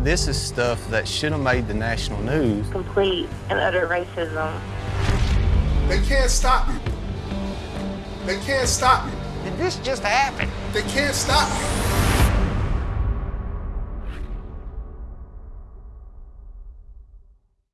This is stuff that should have made the national news. Complete and utter racism. They can't stop me. They can't stop me. Did this just happen? They can't stop me.